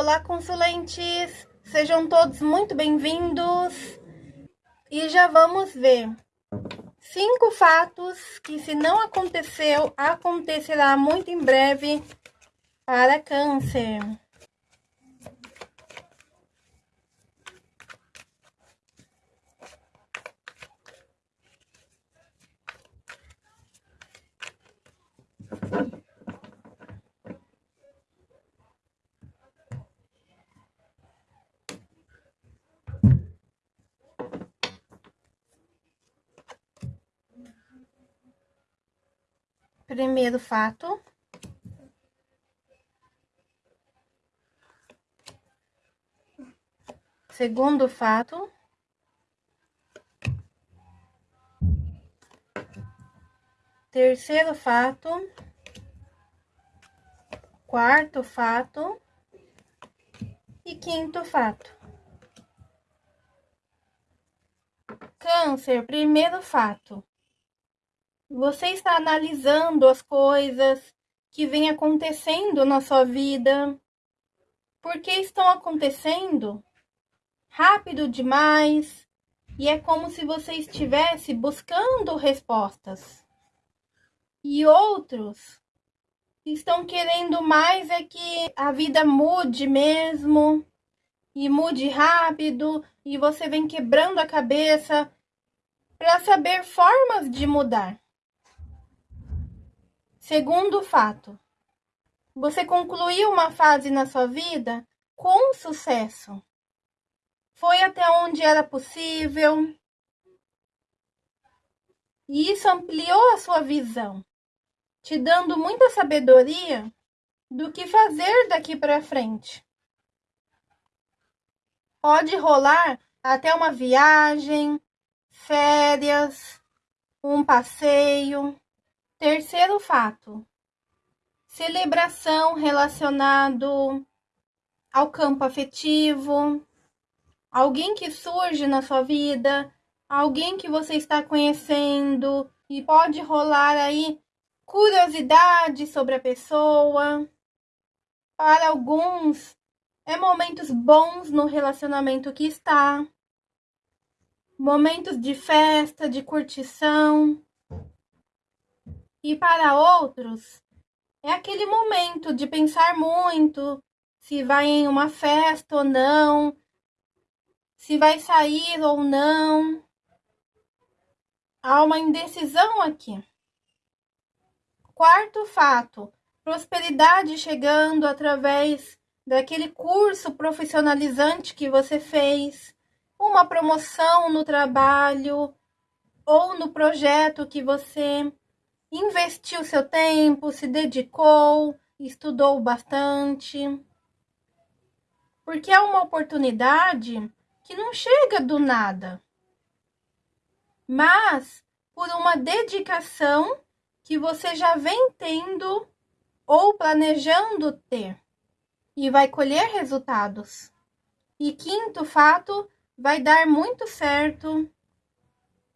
Olá, consulentes! Sejam todos muito bem-vindos. E já vamos ver cinco fatos que, se não aconteceu, acontecerá muito em breve para câncer. Primeiro fato. Segundo fato. Terceiro fato. Quarto fato. E quinto fato. Câncer, primeiro fato. Você está analisando as coisas que vêm acontecendo na sua vida. Por que estão acontecendo? Rápido demais. E é como se você estivesse buscando respostas. E outros estão querendo mais é que a vida mude mesmo. E mude rápido. E você vem quebrando a cabeça para saber formas de mudar. Segundo fato, você concluiu uma fase na sua vida com sucesso. Foi até onde era possível. E isso ampliou a sua visão, te dando muita sabedoria do que fazer daqui para frente. Pode rolar até uma viagem, férias, um passeio. Terceiro fato: celebração relacionado ao campo afetivo, alguém que surge na sua vida, alguém que você está conhecendo. E pode rolar aí curiosidade sobre a pessoa. Para alguns, é momentos bons no relacionamento que está, momentos de festa, de curtição. E para outros, é aquele momento de pensar muito se vai em uma festa ou não, se vai sair ou não. Há uma indecisão aqui. Quarto fato: prosperidade chegando através daquele curso profissionalizante que você fez, uma promoção no trabalho ou no projeto que você investiu seu tempo, se dedicou, estudou bastante. Porque é uma oportunidade que não chega do nada, mas por uma dedicação que você já vem tendo ou planejando ter e vai colher resultados. E quinto fato, vai dar muito certo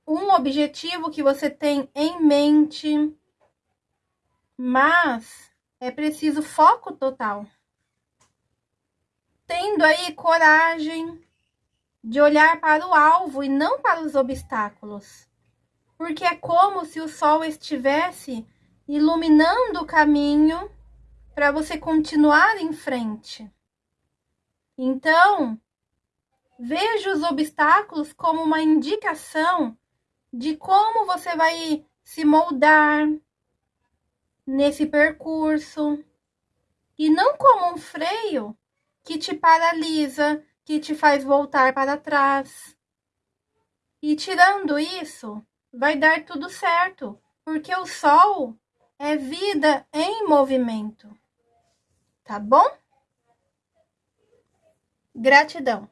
um objetivo que você tem em mente, mas é preciso foco total. Tendo aí coragem de olhar para o alvo e não para os obstáculos, porque é como se o sol estivesse iluminando o caminho para você continuar em frente. Então, veja os obstáculos como uma indicação de como você vai se moldar nesse percurso e não como um freio que te paralisa, que te faz voltar para trás. E tirando isso, vai dar tudo certo, porque o sol é vida em movimento. Tá bom? Gratidão.